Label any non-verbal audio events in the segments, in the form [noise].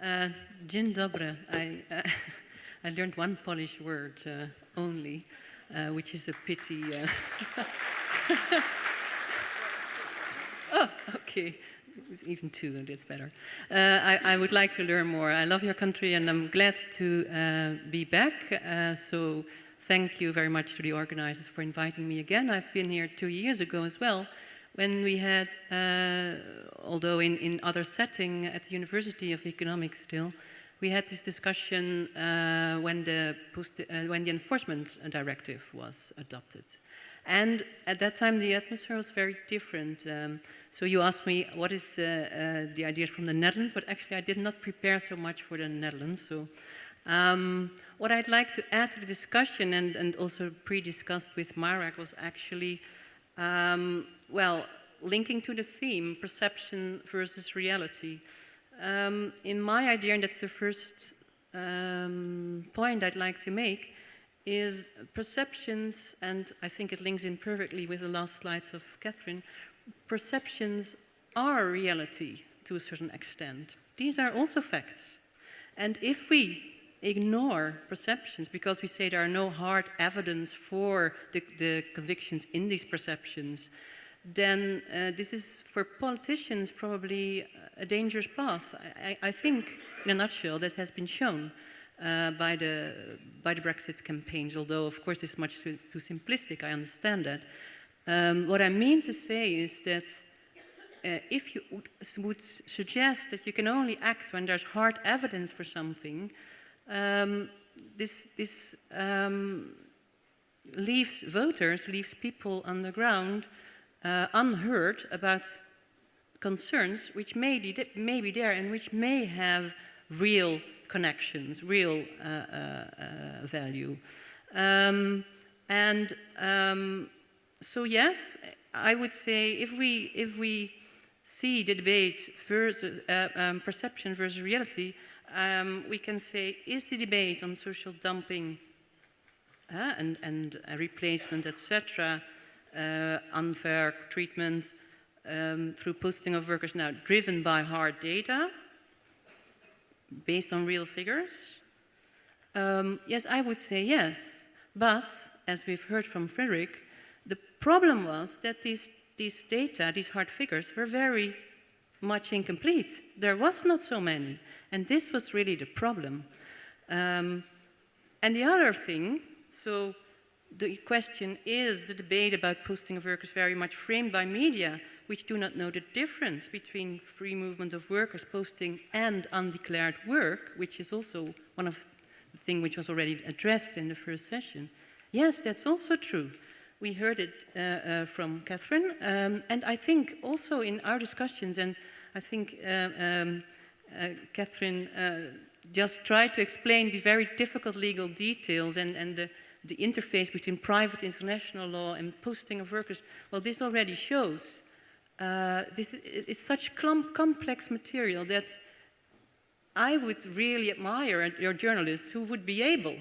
Uh, dzień dobry. I, uh, [laughs] I learned one Polish word uh, only, uh, which is a pity. Uh. [laughs] oh, okay. It's even two, that's better. Uh, I, I, would like to learn more. I love your country and I'm glad to be back. so thank you very much to the organizers for inviting me again. I've been here two years ago as well when we had, uh, although in, in other setting at the University of Economics still, we had this discussion uh, when, the post, uh, when the enforcement directive was adopted. And at that time, the atmosphere was very different. Um, so you asked me, what is uh, uh, the ideas from the Netherlands? But actually, I did not prepare so much for the Netherlands. So um, what I'd like to add to the discussion and, and also pre-discussed with Marek was actually, um, well, linking to the theme, perception versus reality. Um, in my idea, and that's the first um, point I'd like to make, is perceptions, and I think it links in perfectly with the last slides of Catherine, perceptions are reality to a certain extent. These are also facts. And if we ignore perceptions because we say there are no hard evidence for the, the convictions in these perceptions, then uh, this is for politicians probably a dangerous path. I, I, think, in a nutshell, that has been shown uh, by, the, by the Brexit campaigns, although of course it's much too, too simplistic, I understand that. Um, what I mean to say is that uh, if you would, would suggest that you can only act when there's hard evidence for something, um, this, this um, leaves voters, leaves people on the ground uh, unheard about concerns which may be, may be there and which may have real connections, real uh, uh, uh value. Um, and um, so yes, I would say if we, if we see the debate versus uh, um, perception versus reality, um, we can say, is the debate on social dumping uh, and, and replacement, etc., uh, unfair treatment um, through posting of workers now driven by hard data, based on real figures? Um, yes, I would say yes. But, as we've heard from Frederick, the problem was that these, these data, these hard figures, were very much incomplete. There was not so many. And this was really the problem. Um, and the other thing, so the question is the debate about posting of workers very much framed by media, which do not know the difference between free movement of workers posting and undeclared work, which is also one of the things which was already addressed in the first session. Yes, that's also true. We heard it uh, uh, from Catherine, um, and I think also in our discussions, and I think uh, um, uh, Catherine uh, just tried to explain the very difficult legal details and, and the, the interface between private international law and posting of workers. Well, this already shows uh, this, it's such complex material that I would really admire your journalists who would be able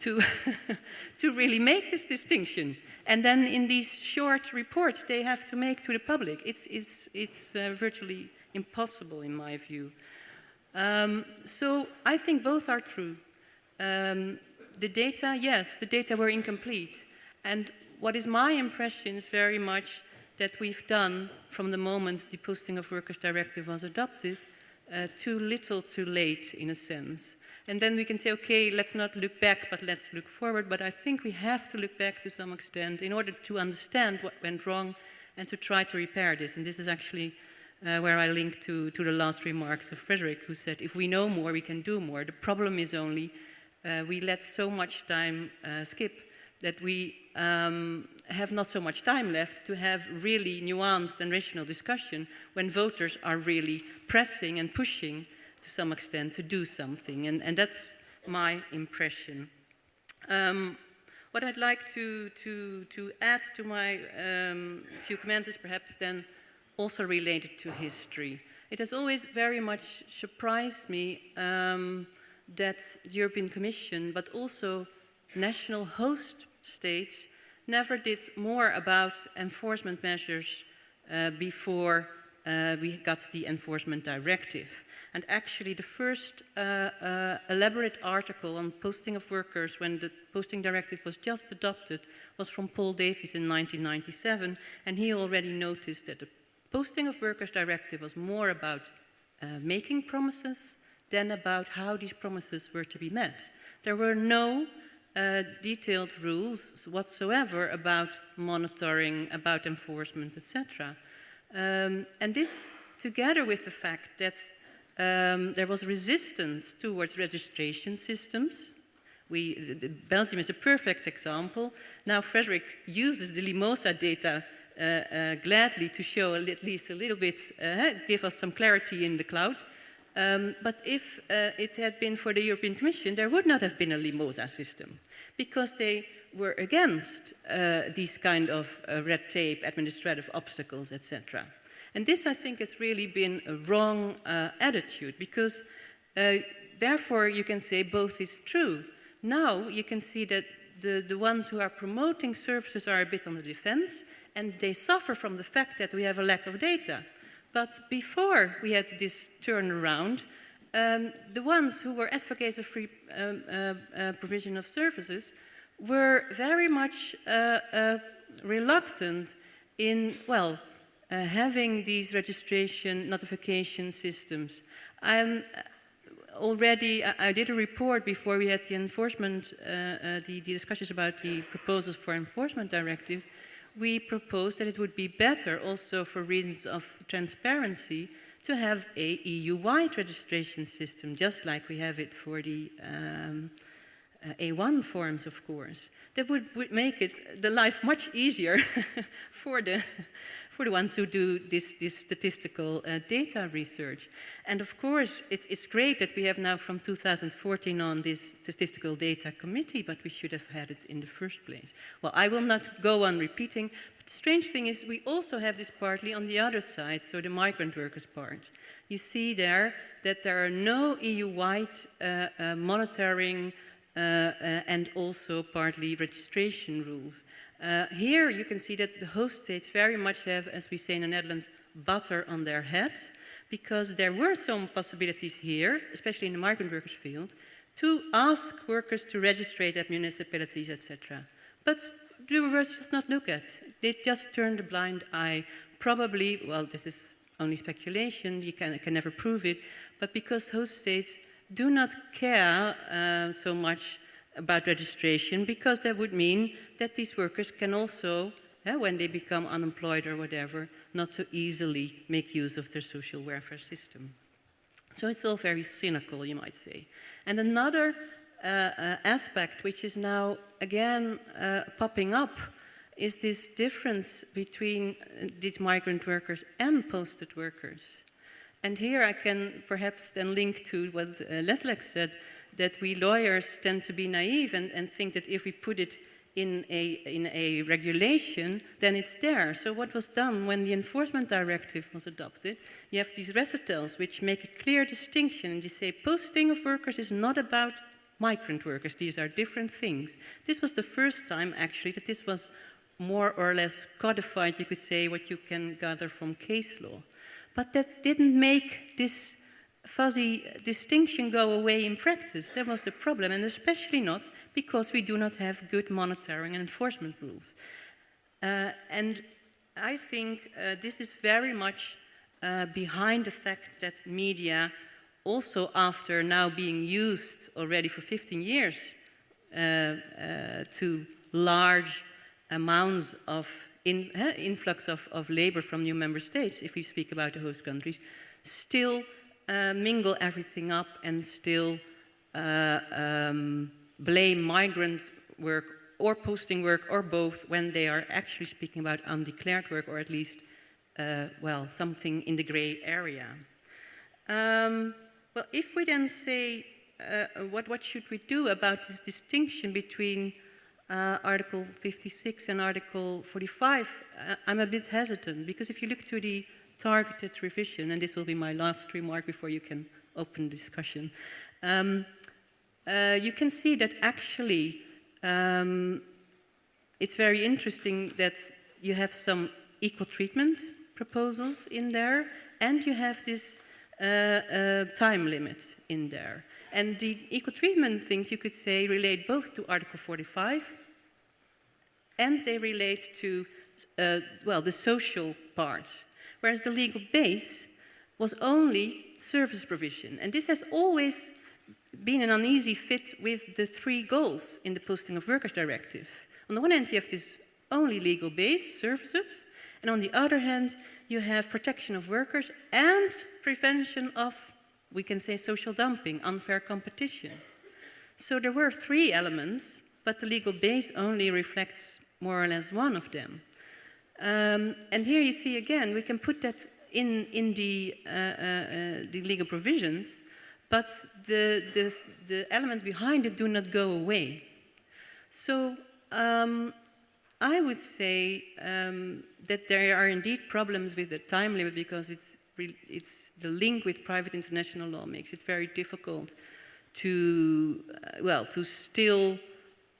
to, [laughs] to really make this distinction. And then in these short reports they have to make to the public, it's, it's, it's uh, virtually impossible in my view. Um, so I think both are true. Um, the data, yes, the data were incomplete. And what is my impression is very much that we've done from the moment the Posting of Workers Directive was adopted, uh, too little too late in a sense. And then we can say, okay, let's not look back, but let's look forward. But I think we have to look back to some extent in order to understand what went wrong and to try to repair this. And this is actually uh, where I link to, to the last remarks of Frederick, who said, if we know more, we can do more. The problem is only uh, we let so much time uh, skip that we um, have not so much time left to have really nuanced and rational discussion when voters are really pressing and pushing to some extent to do something. And, and that's my impression. Um, what I'd like to, to, to add to my um, few comments is perhaps then also related to history. It has always very much surprised me um, that the European Commission, but also national host states, never did more about enforcement measures uh, before uh, we got the enforcement directive. And actually the first uh, uh, elaborate article on posting of workers when the posting directive was just adopted was from Paul Davies in 1997 and he already noticed that the posting of workers directive was more about uh, making promises than about how these promises were to be met. There were no uh, detailed rules whatsoever about monitoring, about enforcement, etc. Um, and this, together with the fact that um, there was resistance towards registration systems. We, Belgium is a perfect example. Now Frederick uses the Limosa data uh, uh, gladly to show at least a little bit, uh, give us some clarity in the cloud. Um, but if uh, it had been for the European Commission, there would not have been a Limosa system because they were against uh, these kind of uh, red tape, administrative obstacles, etc. And this, I think, has really been a wrong uh, attitude because uh, therefore you can say both is true. Now you can see that the, the ones who are promoting services are a bit on the defense and they suffer from the fact that we have a lack of data. But before we had this turnaround, um, the ones who were advocates of free um, uh, uh, provision of services were very much uh, uh reluctant in, well, uh, having these registration notification systems. I'm uh, already, I, I, did a report before we had the enforcement, the, the, discussions about the proposals for enforcement directive. We proposed that it would be better also for reasons of transparency to have a EU-wide registration system, just like we have it for the um, A1 forms, of course. That would, would make it the life much easier [laughs] for the for the ones who do this, this statistical uh, data research. And of course, it's, it's great that we have now from 2014 on this statistical data committee, but we should have had it in the first place. Well, I will not go on repeating, but strange thing is we also have this partly on the other side, so the migrant workers part. You see there that there are no EU-wide uh, uh, monitoring uh, uh, and also partly registration rules. Uh, here you can see that the host states very much have, as we say in the Netherlands, butter on their head, because there were some possibilities here, especially in the migrant workers field, to ask workers to register at municipalities, etc. But the workers just not look at. They just turn the blind eye. Probably, well, this is only speculation, you can, can never prove it, but because host states do not care uh, so much about registration because that would mean that these workers can also, eh, when they become unemployed or whatever, not so easily make use of their social welfare system. So it's all very cynical, you might say. And another uh, uh, aspect which is now again uh, popping up is this difference between uh, these migrant workers and posted workers. And here I can perhaps then link to what uh, Leslie said, that we lawyers tend to be naive and, and think that if we put it in a, in a regulation, then it's there. So what was done when the enforcement directive was adopted, you have these recitals which make a clear distinction and you say posting of workers is not about migrant workers, these are different things. This was the first time actually that this was more or less codified, you could say, what you can gather from case law. But that didn't make this fuzzy distinction go away in practice. That was the problem, and especially not because we do not have good monitoring and enforcement rules. Uh, and I think uh, this is very much uh, behind the fact that media, also after now being used already for 15 years uh, uh, to large amounts of in, influx of, of labor from new member states, if we speak about the host countries, still uh, mingle everything up and still uh, um, blame migrant work or posting work or both when they are actually speaking about undeclared work or at least, uh, well, something in the gray area. Um, well, if we then say, uh, what, what should we do about this distinction between uh, Article 56 and Article 45, uh, I'm a bit hesitant because if you look to the targeted revision, and this will be my last remark before you can open discussion. Um, uh, you can see that actually um, it's very interesting that you have some equal treatment proposals in there, and you have this uh, uh, time limit in there. And the equal treatment things, you could say, relate both to Article 45 and they relate to, uh, well, the social part. Whereas the legal base was only service provision. And this has always been an uneasy fit with the three goals in the Posting of Workers Directive. On the one hand, you have this only legal base, services, and on the other hand, you have protection of workers and prevention of, we can say, social dumping, unfair competition. So there were three elements, but the legal base only reflects more or less one of them. Um, and here you see again, we can put that in, in the, uh, uh, uh, the legal provisions, but the, the, the, elements behind it do not go away. So um, I would say um, that there are indeed problems with the time limit because it's, it's the link with private international law makes it very difficult to, uh, well, to still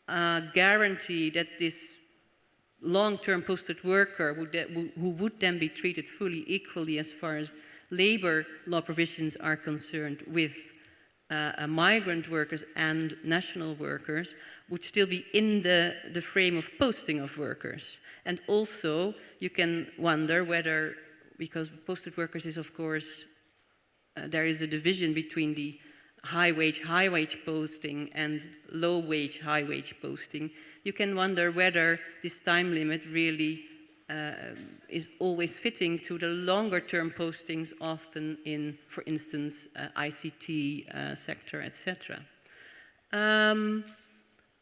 uh, guarantee that this long-term posted worker would who would then be treated fully equally as far as labor law provisions are concerned with uh, uh, migrant workers and national workers would still be in the, the frame of posting of workers. And also you can wonder whether, because posted workers is of course, uh, there is a division between the high wage, high wage posting and low wage, high wage posting, you can wonder whether this time limit really uh, is always fitting to the longer term postings often in, for instance, uh, ICT uh, sector, etc. Um,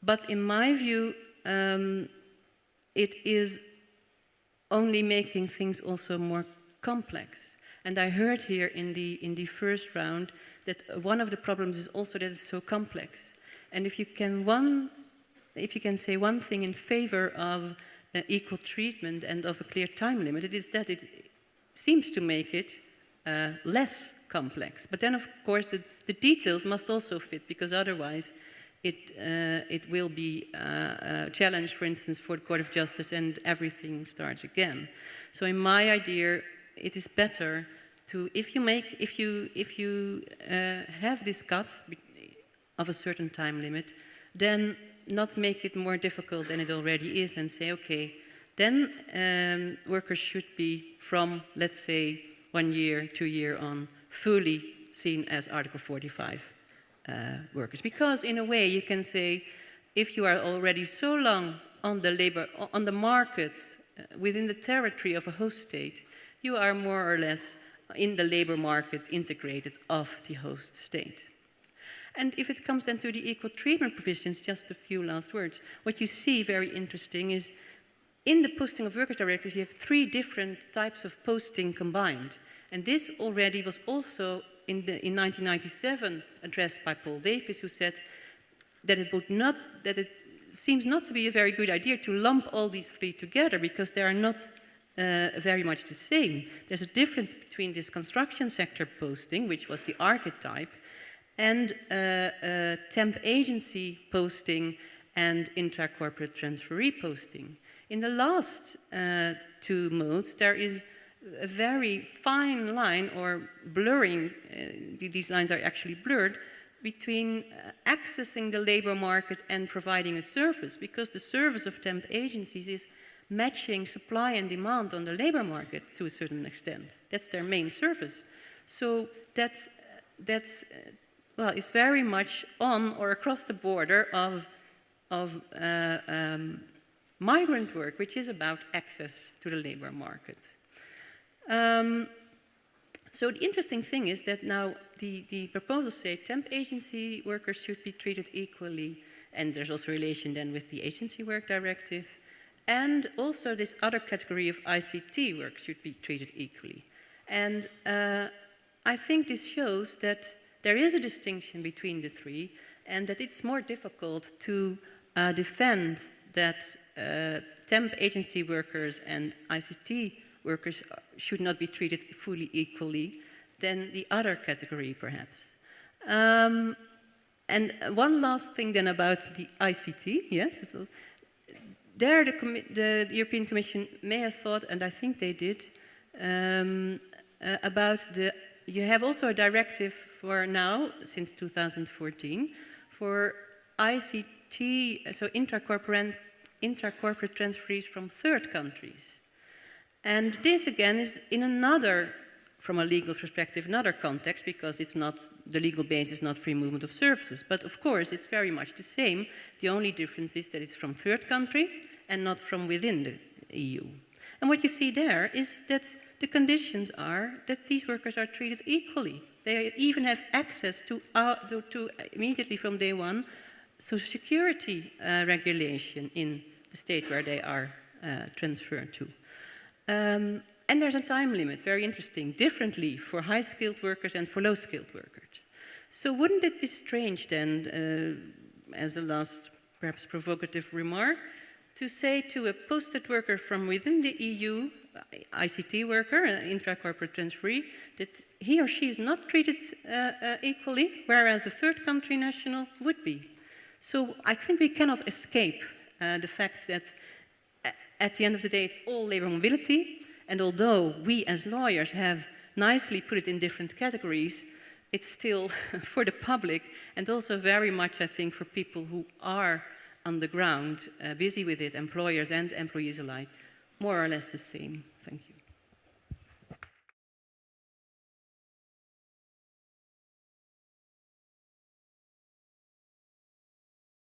but in my view, um, it is only making things also more complex. And I heard here in the, in the first round that one of the problems is also that it's so complex. And if you can one if you can say one thing in favor of uh, equal treatment and of a clear time limit, it is that it seems to make it uh, less complex. But then, of course, the, the, details must also fit, because otherwise it, uh, it will be uh, a challenge, for instance, for the Court of Justice and everything starts again. So in my idea, it is better to, if you make, if you, if you uh, have this cut of a certain time limit, then not make it more difficult than it already is and say, okay, then um, workers should be from, let's say, one year, two year on, fully seen as Article 45 uh, workers. Because in a way you can say, if you are already so long on the labor, on the market, uh, within the territory of a host state, you are more or less in the labor market integrated of the host state. And if it comes then to the equal treatment provisions, just a few last words, what you see very interesting is in the posting of workers directive, you have three different types of posting combined. And this already was also in, the, in 1997 addressed by Paul Davies, who said that it would not, that it seems not to be a very good idea to lump all these three together because they are not uh, very much the same. There's a difference between this construction sector posting, which was the archetype, and uh, uh, temp agency posting and intra-corporate transferee posting. In the last uh, two modes, there is a very fine line or blurring, uh, these lines are actually blurred, between uh, accessing the labor market and providing a service, because the service of temp agencies is matching supply and demand on the labor market to a certain extent. That's their main service. So that's, that's well, it's very much on or across the border of, of uh, um, migrant work, which is about access to the labor market. Um, so the interesting thing is that now the, the proposals say temp agency workers should be treated equally, and there's also relation then with the agency work directive, and also this other category of ICT work should be treated equally. And uh, I think this shows that there is a distinction between the three and that it's more difficult to uh, defend that uh, temp agency workers and ICT workers should not be treated fully equally than the other category perhaps. Um, and one last thing then about the ICT, yes, there the, the, European Commission may have thought, and I think they did, um, uh, about the, you have also a directive for now, since 2014, for ICT, so intracorporate, intracorporate transfers from third countries. And this again is in another, from a legal perspective, another context because it's not, the legal base is not free movement of services. But of course, it's very much the same. The only difference is that it's from third countries and not from within the EU. And what you see there is that the conditions are that these workers are treated equally. They even have access to, uh, to, to immediately from day one social security uh, regulation in the state where they are uh, transferred to. Um, and there's a time limit, very interesting, differently for high-skilled workers and for low-skilled workers. So wouldn't it be strange then, uh, as a last perhaps provocative remark, to say to a posted worker from within the EU, ICT worker, an intra-corporate transferee, that he or she is not treated uh, uh, equally, whereas a third country national would be. So I think we cannot escape uh, the fact that at the end of the day it's all labor mobility, and although we as lawyers have nicely put it in different categories, it's still [laughs] for the public and also very much, I think, for people who are on the ground, uh, busy with it, employers and employees alike, more or less the same. Thank you.